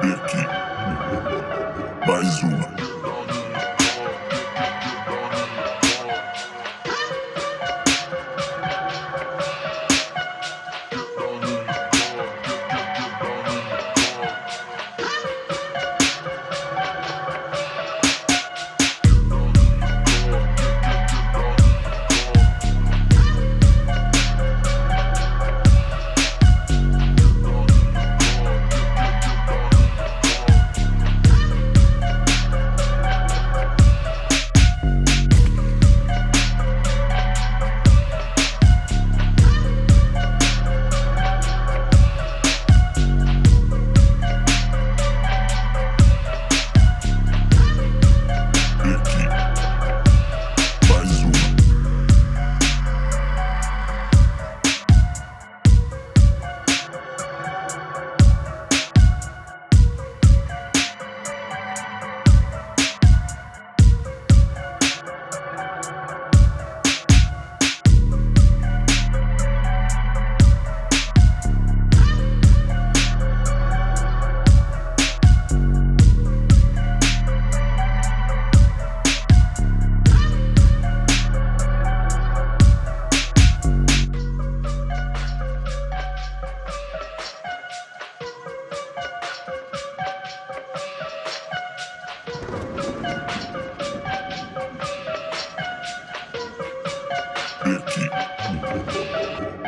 Aqui. Mais uma.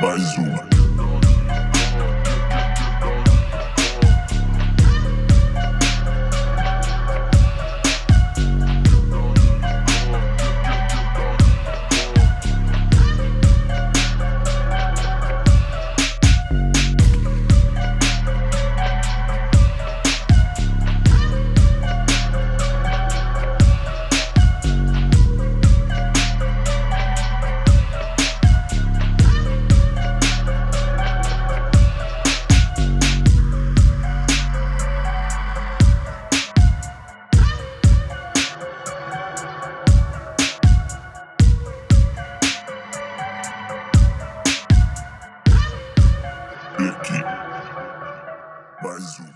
mais uma. Aqui. Mais um.